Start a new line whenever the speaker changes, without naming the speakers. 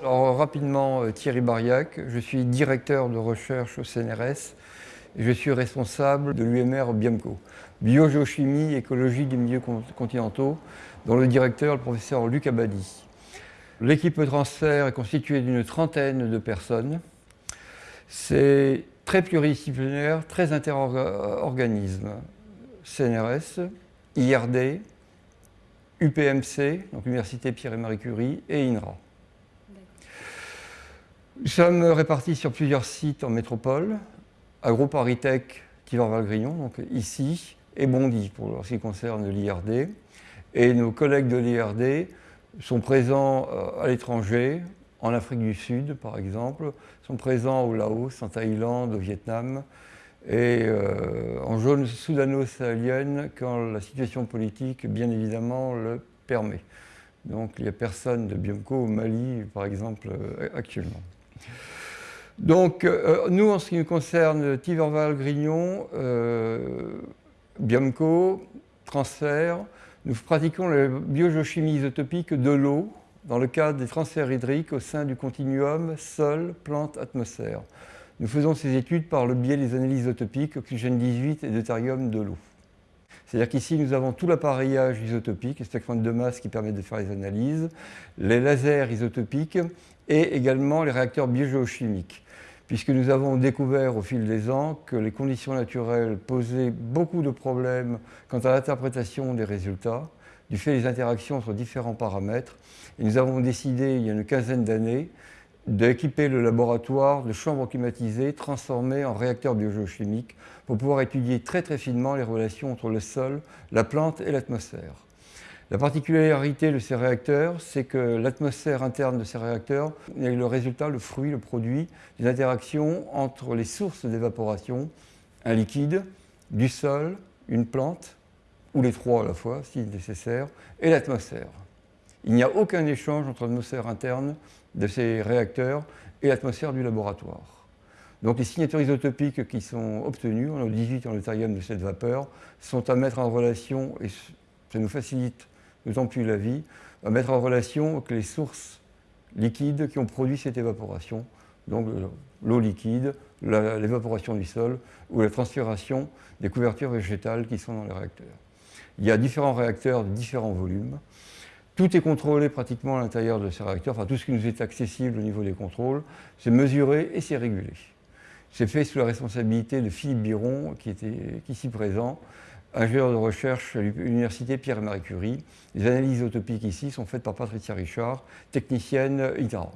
Alors rapidement, euh, Thierry Bariac, je suis directeur de recherche au CNRS et je suis responsable de l'UMR Biomco, biogéochimie, écologie des milieux continentaux, dont le directeur le professeur Luc Abadi. L'équipe de transfert est constituée d'une trentaine de personnes. C'est très pluridisciplinaire, très interorganisme. CNRS, IRD, UPMC, donc Université Pierre et Marie Curie, et INRA. Nous sommes répartis sur plusieurs sites en métropole, AgroParisTech, Tivor-Valgrillon, donc ici, et Bondy pour ce qui concerne l'IRD. Et nos collègues de l'IRD sont présents euh, à l'étranger, en Afrique du Sud par exemple, sont présents au Laos, en Thaïlande, au Vietnam, et euh, en zone soudano-sahélienne quand la situation politique, bien évidemment, le permet. Donc il n'y a personne de Biomco au Mali, par exemple, euh, actuellement. Donc, euh, nous, en ce qui nous concerne, Tiverval, Grignon, Biomco, transfert, nous pratiquons la biogéochimie isotopique de l'eau dans le cadre des transferts hydriques au sein du continuum sol, plante, atmosphère. Nous faisons ces études par le biais des analyses isotopiques oxygène 18 et deutérium de l'eau. C'est-à-dire qu'ici, nous avons tout l'appareillage isotopique, les spectromètres de masse qui permettent de faire les analyses, les lasers isotopiques et également les réacteurs biogéochimiques puisque nous avons découvert au fil des ans que les conditions naturelles posaient beaucoup de problèmes quant à l'interprétation des résultats, du fait des interactions entre différents paramètres. Et nous avons décidé, il y a une quinzaine d'années, d'équiper le laboratoire de chambres climatisées transformées en réacteurs biogéochimiques pour pouvoir étudier très très finement les relations entre le sol, la plante et l'atmosphère. La particularité de ces réacteurs, c'est que l'atmosphère interne de ces réacteurs est le résultat, le fruit, le produit d'une interaction entre les sources d'évaporation, un liquide, du sol, une plante, ou les trois à la fois si nécessaire, et l'atmosphère. Il n'y a aucun échange entre l'atmosphère interne de ces réacteurs et l'atmosphère du laboratoire. Donc les signatures isotopiques qui sont obtenues, en 18 en deutérium de cette vapeur, sont à mettre en relation, et ça nous facilite d'autant plus la vie, à mettre en relation avec les sources liquides qui ont produit cette évaporation, donc l'eau liquide, l'évaporation du sol ou la transpiration des couvertures végétales qui sont dans les réacteurs. Il y a différents réacteurs de différents volumes. Tout est contrôlé pratiquement à l'intérieur de ces réacteurs, enfin tout ce qui nous est accessible au niveau des contrôles, c'est mesuré et c'est régulé. C'est fait sous la responsabilité de Philippe Biron, qui était ici présent, ingénieur de recherche à l'Université Pierre et Marie Curie. Les analyses utopiques ici sont faites par Patricia Richard, technicienne ITARA.